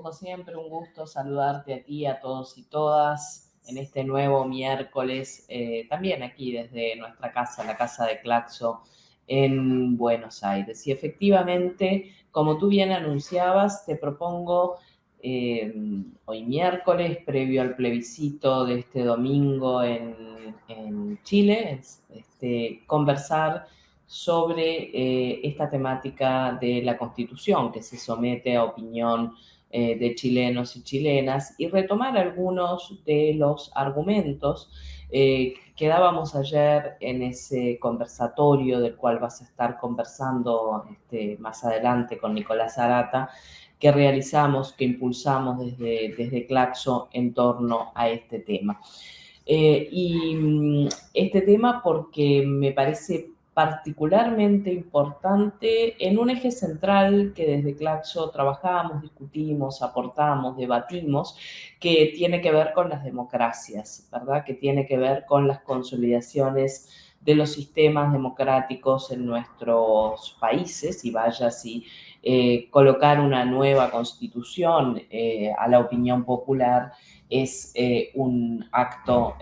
como siempre, un gusto saludarte a ti, a todos y todas en este nuevo miércoles, eh, también aquí desde nuestra casa, la casa de Claxo en Buenos Aires. Y efectivamente, como tú bien anunciabas, te propongo eh, hoy miércoles, previo al plebiscito de este domingo en, Chile, este, conversar sobre eh, esta temática de la Constitución que se somete a opinión eh, de chilenos y chilenas y retomar algunos de los argumentos eh, que dábamos ayer en ese conversatorio del cual vas a estar conversando este, más adelante con Nicolás Arata, que realizamos, que impulsamos desde, desde Claxo en torno a este tema. y mm, este tema porque me parece particularmente importante en un eje central que desde Claxo trabajamos, discutimos, aportamos, debatimos, que tiene que ver con las democracias, ¿verdad? Que tiene que ver con las consolidaciones de los sistemas democráticos en nuestros países y vaya si eh, colocar una nueva constitución eh, a la opinión popular es eh, un acto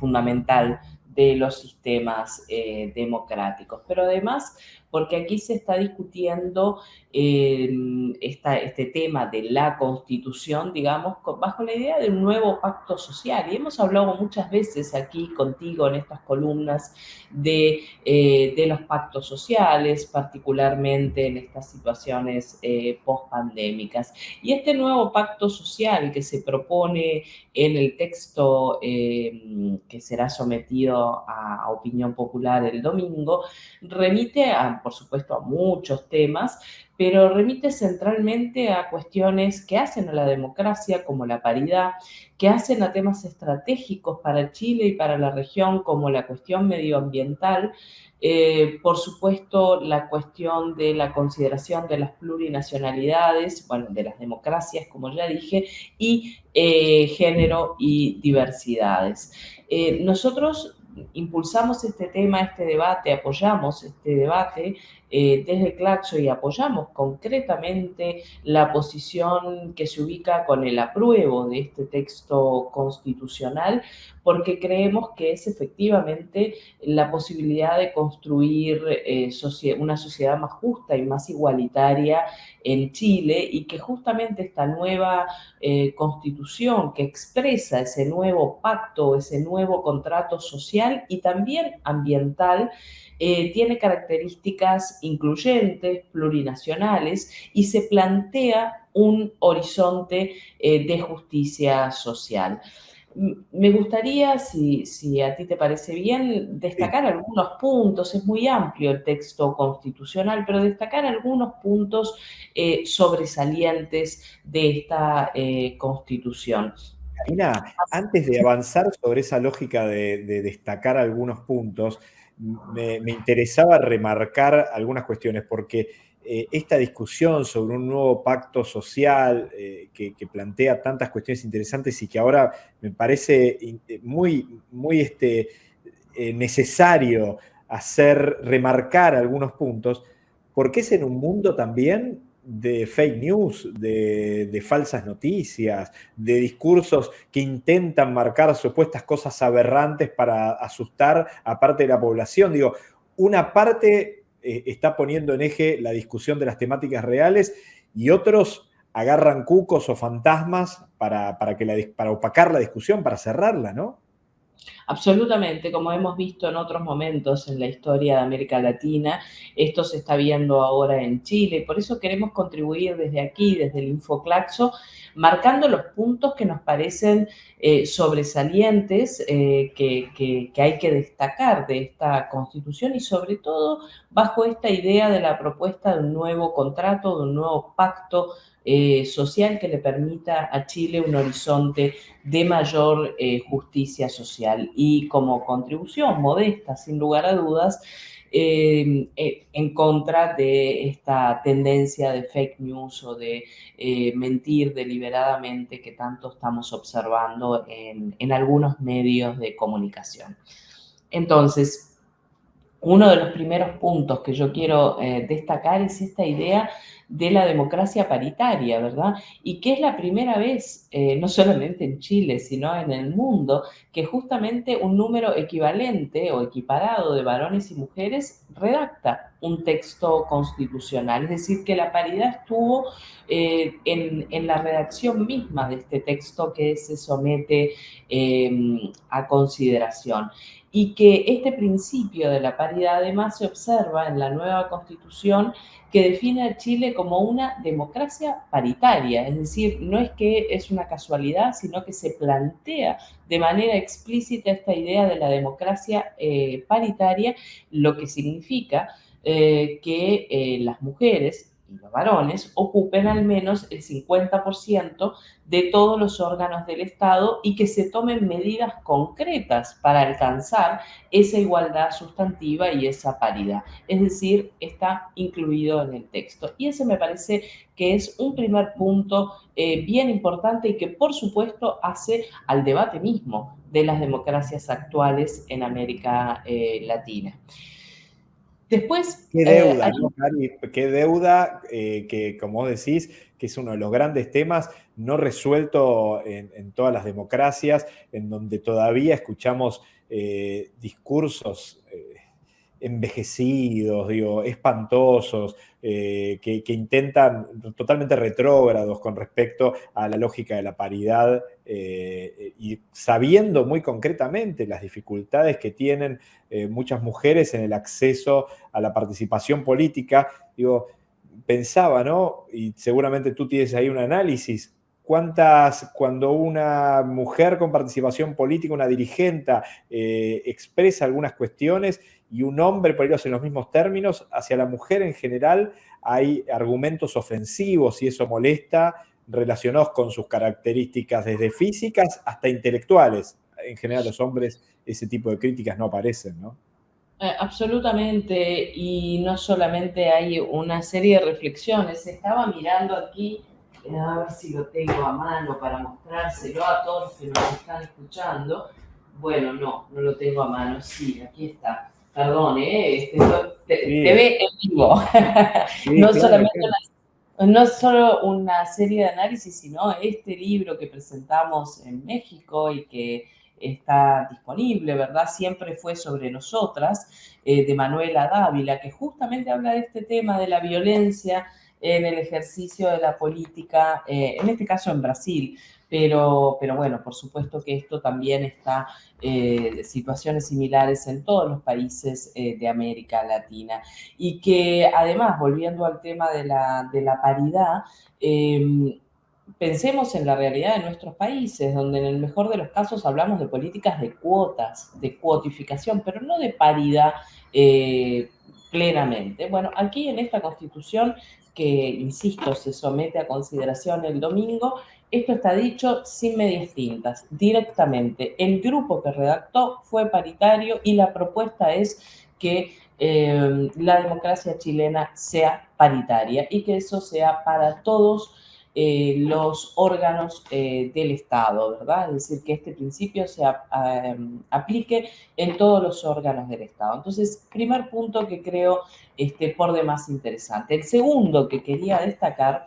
fundamental de los sistemas eh, democráticos. Pero además, porque aquí se está discutiendo em, este tema de la constitución, digamos, bajo la idea de un nuevo pacto social. Y hemos hablado muchas veces aquí contigo en estas columnas de, eh, los pactos sociales, particularmente en estas situaciones eh, post-pandémicas. Y este nuevo pacto social que se propone en el texto em, que será sometido a opinión popular el domingo, remite a por supuesto, a muchos temas, pero remite centralmente a cuestiones que hacen a la democracia, como la paridad, que hacen a temas estratégicos para Chile y para la región, como la cuestión medioambiental, eh, por supuesto, la cuestión de la consideración de las plurinacionalidades, bueno, de las democracias, como ya dije, y eh, género y diversidades. Eh, nosotros impulsamos este tema, este debate, apoyamos este debate eh, desde Claxo y apoyamos concretamente la posición que se ubica con el apruebo de este texto constitucional, porque creemos que es efectivamente la posibilidad de construir eh, una sociedad más justa y más igualitaria en Chile y que justamente esta nueva eh, constitución que expresa ese nuevo pacto, ese nuevo contrato social y también ambiental, eh, tiene características incluyentes, plurinacionales y se plantea un horizonte eh, de justicia social. Me gustaría, si, a ti te parece bien, destacar algunos puntos, es muy amplio el texto constitucional, pero destacar algunos puntos eh, sobresalientes de esta constitución. Karina, antes de avanzar sobre esa lógica de destacar algunos puntos, me, interesaba remarcar algunas cuestiones, porque eh, esta discusión sobre un nuevo pacto social eh, que, plantea tantas cuestiones interesantes y que ahora me parece eh, muy, muy este, necesario hacer remarcar algunos puntos, porque es en un mundo también de fake news, de, falsas noticias, de discursos que intentan marcar supuestas cosas aberrantes para asustar a parte de la población. Digo, una parte eh, está poniendo en eje la discusión de las temáticas reales y otros agarran cucos o fantasmas para, que la, para opacar la discusión, para cerrarla, ¿no? Absolutamente, como hemos visto en otros momentos en la historia de América Latina, esto se está viendo ahora en Chile. Por eso queremos contribuir desde aquí, desde el Infoclaxo, marcando los puntos que nos parecen eh, sobresalientes, eh, que, que hay que destacar de esta constitución y sobre todo bajo esta idea de la propuesta de un nuevo contrato, de un nuevo pacto eh, social que le permita a Chile un horizonte de mayor eh, justicia social. Y como contribución modesta, sin lugar a dudas, eh, en contra de esta tendencia de fake news o de mentir deliberadamente que tanto estamos observando en algunos medios de comunicación. Entonces, uno de los primeros puntos que yo quiero eh, destacar es esta idea de la democracia paritaria, ¿verdad? Y que es la primera vez, eh, no solamente en Chile, sino en el mundo, que justamente un número equivalente o equiparado de varones y mujeres redacta un texto constitucional. Es decir, que la paridad estuvo eh, en, la redacción misma de este texto que se somete a consideración y que este principio de la paridad además se observa en la nueva constitución que define a Chile como una democracia paritaria, es decir, no es que es una casualidad, sino que se plantea de manera explícita esta idea de la democracia eh, paritaria, lo que significa eh, que eh, las mujeres los varones ocupen al menos el 50% de todos los órganos del Estado y que se tomen medidas concretas para alcanzar esa igualdad sustantiva y esa paridad. Es decir, está incluido en el texto. Y ese me parece que es un primer punto eh, bien importante y que por supuesto hace al debate mismo de las democracias actuales en América Latina. Después... Qué deuda, eh, ¿no, Qué deuda eh, que, como decís, que es uno de los grandes temas no resuelto en, todas las democracias, en donde todavía escuchamos eh, discursos envejecidos, digo, espantosos, eh, que, intentan, totalmente retrógrados con respecto a la lógica de la paridad eh, y sabiendo muy concretamente las dificultades que tienen eh, muchas mujeres en el acceso a la participación política, digo, pensaba, ¿no? Y seguramente tú tienes ahí un análisis, cuántas, cuando una mujer con participación política, una dirigente, expresa algunas cuestiones y un hombre, por ellos en los mismos términos, hacia la mujer en general hay argumentos ofensivos y eso molesta, relacionados con sus características desde físicas hasta intelectuales. En general los hombres ese tipo de críticas no aparecen, ¿no? Eh, absolutamente, y no solamente hay una serie de reflexiones, estaba mirando aquí, eh, a ver si lo tengo a mano para mostrárselo a todos los que nos están escuchando. Bueno, no, no lo tengo a mano, sí, aquí está. Perdón, ¿eh? Este, te, ve en vivo. no solamente no solo una serie de análisis, sino este libro que presentamos en México y que está disponible, ¿verdad? Siempre fue sobre nosotras, eh, de Manuela Dávila, que justamente habla de este tema de la violencia en el ejercicio de la política, eh, en este caso en Brasil, pero, pero bueno, por supuesto que esto también está, eh, situaciones similares en todos los países eh, de América Latina. Y que además, volviendo al tema de la, de la paridad, em, pensemos en la realidad de nuestros países, donde en el mejor de los casos hablamos de políticas de cuotas, de cuotificación, pero no de paridad eh, plenamente. Bueno, aquí en esta constitución que, insisto, se somete a consideración el domingo, esto está dicho sin medias tintas, directamente. El grupo que redactó fue paritario y la propuesta es que eh, la democracia chilena sea paritaria y que eso sea para todos eh, los órganos eh, del Estado, ¿verdad? Es decir, que este principio se aplique en todos los órganos del Estado. Entonces, primer punto que creo este, por demás interesante. El segundo que quería destacar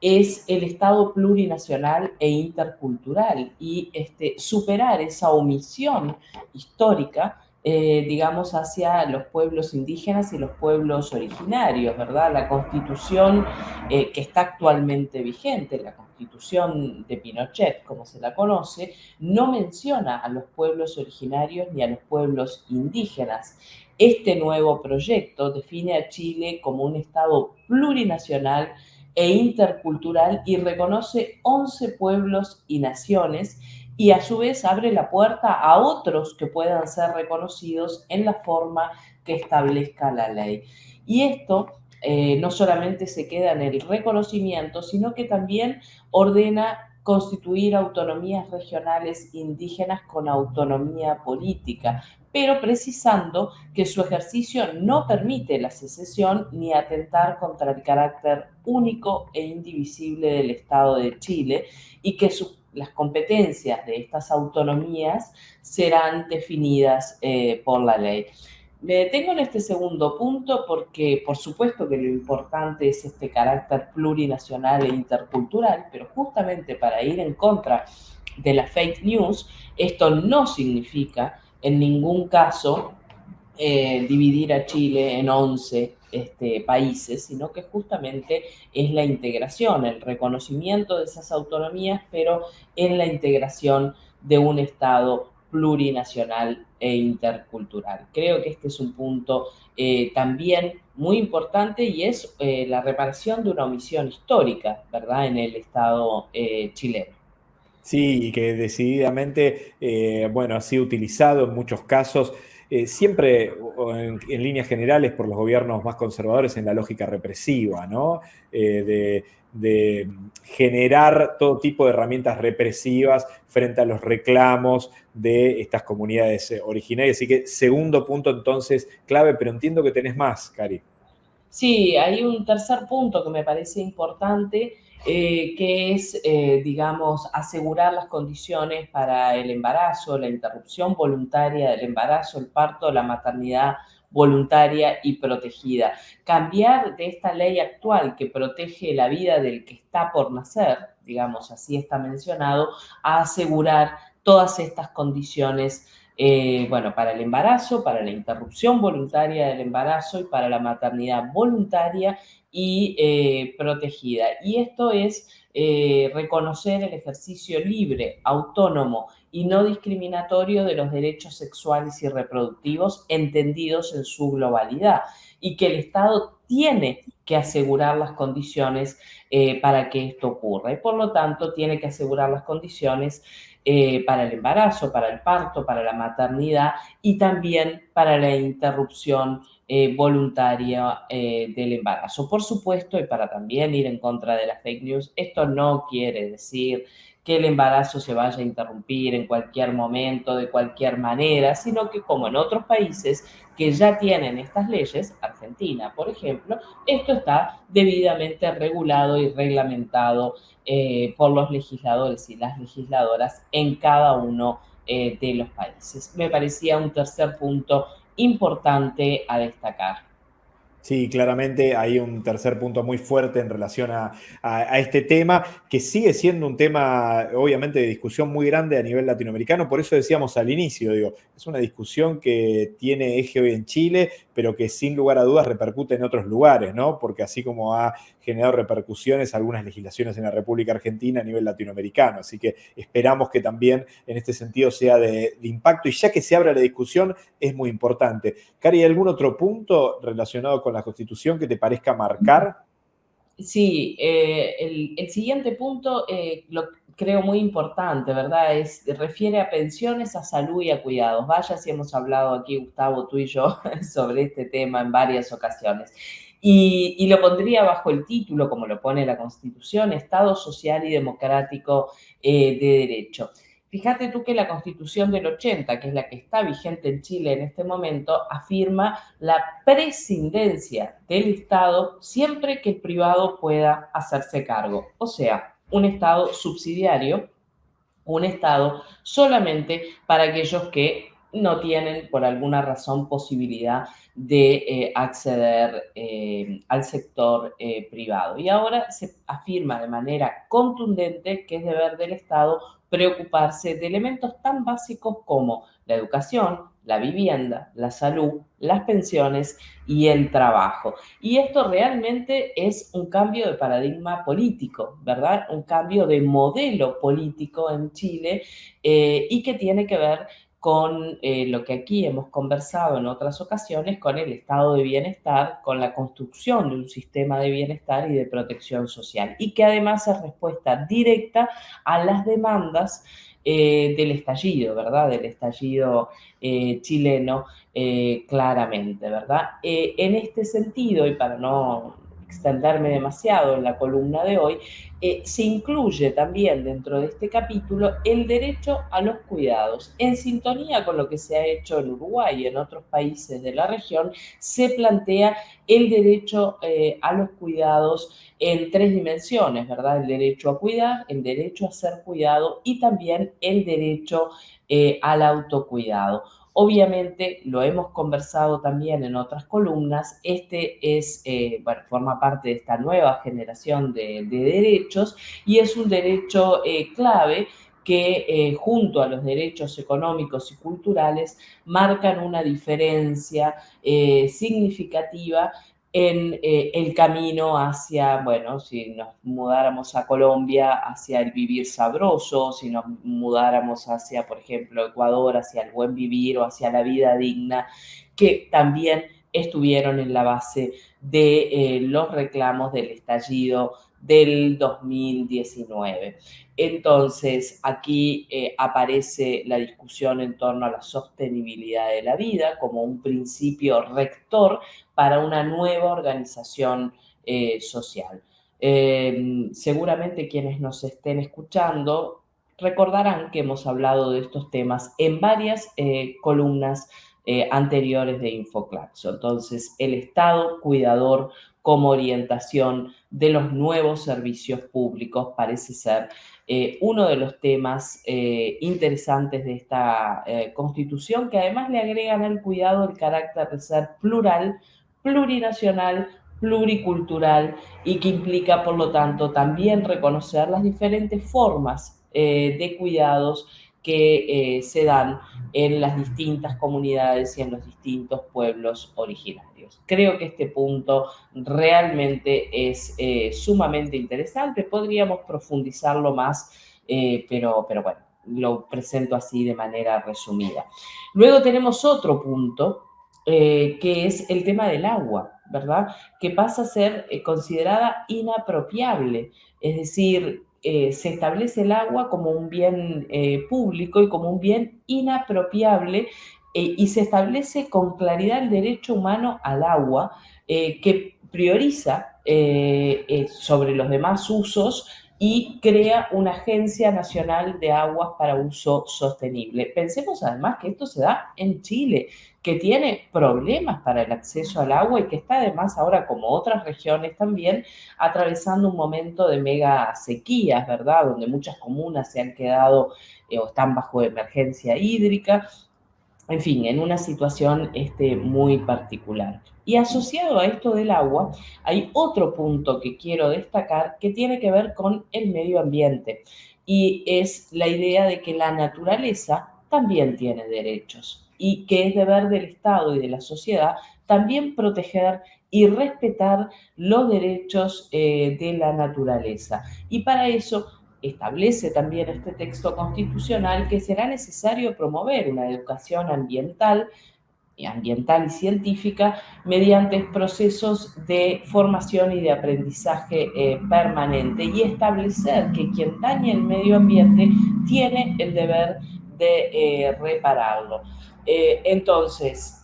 es el Estado plurinacional e intercultural y este, superar esa omisión histórica, eh, digamos, hacia los pueblos indígenas y los pueblos originarios, ¿verdad? La constitución eh, que está actualmente vigente, la constitución de Pinochet, como se la conoce, no menciona a los pueblos originarios ni a los pueblos indígenas. Este nuevo proyecto define a Chile como un Estado plurinacional e intercultural y reconoce 11 pueblos y naciones y a su vez abre la puerta a otros que puedan ser reconocidos en la forma que establezca la ley. Y esto eh, no solamente se queda en el reconocimiento, sino que también ordena constituir autonomías regionales indígenas con autonomía política, pero precisando que su ejercicio no permite la secesión ni atentar contra el carácter único e indivisible del Estado de Chile y que las competencias de estas autonomías serán definidas eh, por la ley. Me detengo en este segundo punto porque, por supuesto, que lo importante es este carácter plurinacional e intercultural, pero justamente para ir en contra de la fake news, esto no significa en ningún caso eh, dividir a Chile en 11 este, países, sino que justamente es la integración, el reconocimiento de esas autonomías, pero en la integración de un Estado plurinacional e intercultural. Creo que este es un punto eh, también muy importante y es eh, la reparación de una omisión histórica, ¿verdad?, en el Estado chileno. Sí, y que decididamente, bueno, ha sido utilizado en muchos casos siempre en, líneas generales por los gobiernos más conservadores en la lógica represiva, ¿no? de, de generar todo tipo de herramientas represivas frente a los reclamos de estas comunidades eh, originarias. Así que segundo punto entonces clave, pero entiendo que tenés más, Cari. Sí, hay un tercer punto que me parece importante, eh, que es, eh, digamos, asegurar las condiciones para el embarazo, la interrupción voluntaria del embarazo, el parto, la maternidad voluntaria y protegida. Cambiar de esta ley actual que protege la vida del que está por nacer, digamos, así está mencionado, a asegurar todas estas condiciones, eh, bueno, para el embarazo, para la interrupción voluntaria del embarazo y para la maternidad voluntaria y eh, protegida. Y esto es eh, reconocer el ejercicio libre, autónomo y no discriminatorio de los derechos sexuales y reproductivos entendidos en su globalidad y que el Estado tiene que asegurar las condiciones para que esto ocurra y por lo tanto tiene que asegurar las condiciones eh, para el embarazo, para el parto, para la maternidad y también para la interrupción eh, voluntaria del embarazo. Por supuesto, y para también ir en contra de las fake news, esto no quiere decir que el embarazo se vaya a interrumpir en cualquier momento, de cualquier manera, sino que como en otros países que ya tienen estas leyes, Argentina, por ejemplo, esto está debidamente regulado y reglamentado eh, por los legisladores y las legisladoras en cada uno eh, de los países. Me parecía un tercer punto importante a destacar. Sí, claramente hay un tercer punto muy fuerte en relación a, este tema, que sigue siendo un tema, obviamente, de discusión muy grande a nivel latinoamericano. Por eso decíamos al inicio, digo, es una discusión que tiene eje hoy en Chile, pero que sin lugar a dudas repercute en otros lugares, ¿no? Porque así como ha generado repercusiones algunas legislaciones en la República Argentina a nivel latinoamericano. Así que esperamos que también en este sentido sea de, impacto. Y ya que se abre la discusión, es muy importante. Cari, ¿algún otro punto relacionado con la Constitución que te parezca marcar? Sí, eh, el, siguiente punto eh, lo creo muy importante, ¿verdad? Es, refiere a pensiones, a salud y a cuidados. Vaya si hemos hablado aquí, Gustavo, tú y yo, sobre este tema en varias ocasiones. Y, lo pondría bajo el título, como lo pone la Constitución, Estado Social y Democrático eh, de Derecho. Fíjate tú que la Constitución del 80, que es la que está vigente en Chile en este momento, afirma la prescindencia del Estado siempre que el privado pueda hacerse cargo. O sea, un Estado subsidiario, un Estado solamente para aquellos que no tienen por alguna razón posibilidad de eh, acceder eh, al sector eh, privado. Y ahora se afirma de manera contundente que es deber del Estado preocuparse de elementos tan básicos como la educación, la vivienda, la salud, las pensiones y el trabajo. Y esto realmente es un cambio de paradigma político, ¿verdad? Un cambio de modelo político en Chile y que tiene que ver con eh, lo que aquí hemos conversado en otras ocasiones, con el estado de bienestar, con la construcción de un sistema de bienestar y de protección social, y que además es respuesta directa a las demandas eh, del estallido, ¿verdad? Del estallido eh, chileno, claramente, ¿verdad? en este sentido, y para no extenderme demasiado en la columna de hoy, eh, se incluye también dentro de este capítulo el derecho a los cuidados. En sintonía con lo que se ha hecho en Uruguay y en otros países de la región, se plantea el derecho eh, a los cuidados en tres dimensiones, ¿verdad? El derecho a cuidar, el derecho a ser cuidado y también el derecho eh, al autocuidado. Obviamente, lo hemos conversado también en otras columnas, este es, eh, bueno, forma parte de esta nueva generación de, derechos y es un derecho eh, clave que eh, junto a los derechos económicos y culturales marcan una diferencia significativa en eh, el camino hacia, bueno, si nos mudáramos a Colombia, hacia el vivir sabroso, si nos mudáramos hacia, por ejemplo, Ecuador, hacia el buen vivir o hacia la vida digna, que también estuvieron en la base de eh, los reclamos del estallido del 2019. Entonces, aquí eh, aparece la discusión en torno a la sostenibilidad de la vida como un principio rector para una nueva organización eh, social. Em, seguramente quienes nos estén escuchando recordarán que hemos hablado de estos temas en varias eh, columnas anteriores de Infoclaxo. Entonces, el Estado cuidador como orientación de los nuevos servicios públicos. Parece ser eh, uno de los temas eh, interesantes de esta eh, constitución, que además le agregan al cuidado el carácter de ser plural, plurinacional, pluricultural y que implica, por lo tanto, también reconocer las diferentes formas de cuidados que se dan en las distintas comunidades y en los distintos pueblos originarios. Creo que este punto realmente es eh, sumamente interesante, podríamos profundizarlo más, eh, pero, pero bueno, lo presento así de manera resumida. Luego tenemos otro punto, eh, que es el tema del agua, ¿verdad? Que pasa a ser considerada inapropiable, es decir, eh, se establece el agua como un bien eh, público y como un bien inapropiable eh, y se establece con claridad el derecho humano al agua que prioriza sobre los demás usos y crea una agencia nacional de aguas para uso sostenible. Pensemos además que esto se da en Chile que tiene problemas para el acceso al agua y que está además ahora, como otras regiones también, atravesando un momento de mega sequías, ¿verdad? Donde muchas comunas se han quedado eh, o están bajo emergencia hídrica, en fin, en una situación este, muy particular. Y asociado a esto del agua, hay otro punto que quiero destacar que tiene que ver con el medio ambiente y es la idea de que la naturaleza también tiene derechos y que es deber del Estado y de la sociedad también proteger y respetar los derechos eh, de la naturaleza. Y para eso establece también este texto constitucional que será necesario promover una educación ambiental ambiental y científica mediante procesos de formación y de aprendizaje eh, permanente y establecer que quien dañe el medio ambiente tiene el deber de eh, repararlo. Eh, entonces,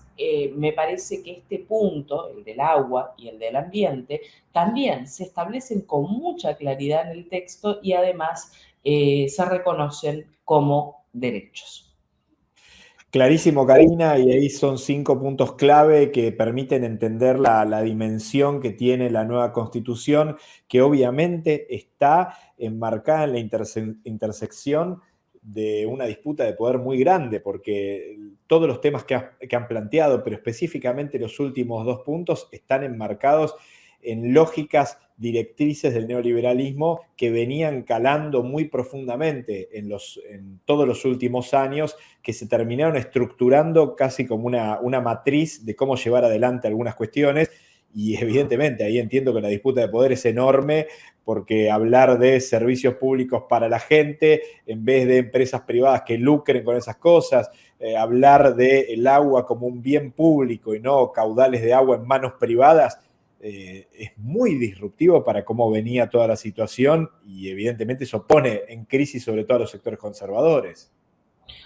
me parece que este punto, el del agua y el del ambiente, también se establecen con mucha claridad en el texto y además se reconocen como derechos. Clarísimo, Karina, y ahí son cinco puntos clave que permiten entender la, dimensión que tiene la nueva constitución, que obviamente está enmarcada en la intersección de una disputa de poder muy grande, porque todos los temas que, han planteado, pero específicamente los últimos dos puntos, están enmarcados en lógicas directrices del neoliberalismo que venían calando muy profundamente en, los, en todos los últimos años, que se terminaron estructurando casi como una, una matriz de cómo llevar adelante algunas cuestiones. Y evidentemente ahí entiendo que la disputa de poder es enorme porque hablar de servicios públicos para la gente en vez de empresas privadas que lucren con esas cosas, eh, hablar del agua como un bien público y no caudales de agua en manos privadas, eh, es muy disruptivo para cómo venía toda la situación y evidentemente eso pone en crisis sobre todo a los sectores conservadores.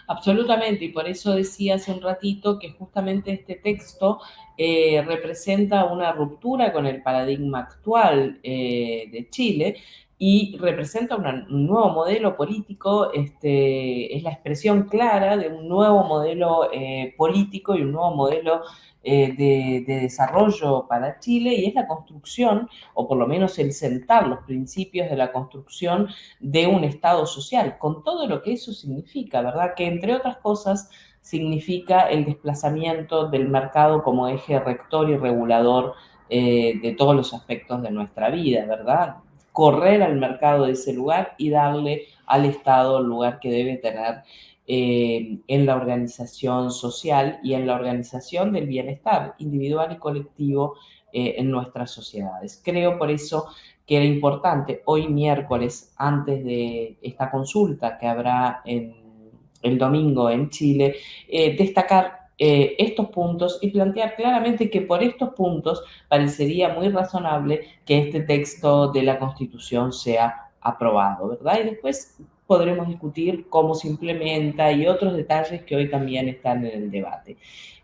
Absolutamente, y por eso decía hace un ratito que justamente este texto eh, representa una ruptura con el paradigma actual eh, de Chile y representa un nuevo modelo político, este, es la expresión clara de un nuevo modelo eh, político y un nuevo modelo eh, de, desarrollo para Chile y es la construcción, o por lo menos el sentar los principios de la construcción de un Estado social, con todo lo que eso significa, ¿verdad? Que entre otras cosas significa el desplazamiento del mercado como eje rector y regulador eh, de todos los aspectos de nuestra vida, ¿verdad? Correr al mercado de ese lugar y darle al Estado el lugar que debe tener eh, en la organización social y en la organización del bienestar individual y colectivo eh, en nuestras sociedades. Creo por eso que era importante hoy miércoles, antes de esta consulta que habrá el domingo en Chile, eh, destacar estos puntos y plantear claramente que por estos puntos parecería muy razonable que este texto de la Constitución sea aprobado, ¿verdad? Y después podremos discutir cómo se implementa y otros detalles que hoy también están en el debate.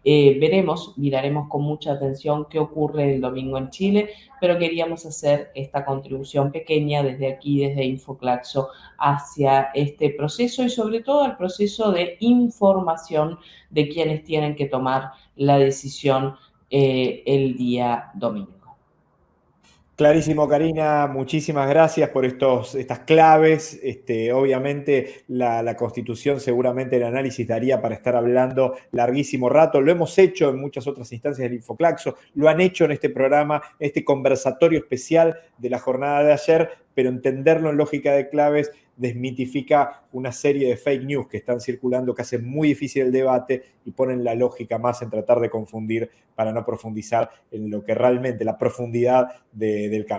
Eh, veremos, miraremos con mucha atención qué ocurre el domingo en Chile, pero queríamos hacer esta contribución pequeña desde aquí, desde Infoclaxo, hacia este proceso y sobre todo al proceso de información de quienes tienen que tomar la decisión eh, el día domingo. Clarísimo, Karina, muchísimas gracias por estos, estas claves. Este, obviamente la, Constitución seguramente el análisis daría para estar hablando larguísimo rato. Lo hemos hecho en muchas otras instancias del Infoclaxo, lo han hecho en este programa, este conversatorio especial de la jornada de ayer, pero entenderlo en lógica de claves desmitifica una serie de fake news que están circulando que hacen muy difícil el debate y ponen la lógica más en tratar de confundir para no profundizar en lo que realmente la profundidad del cambio.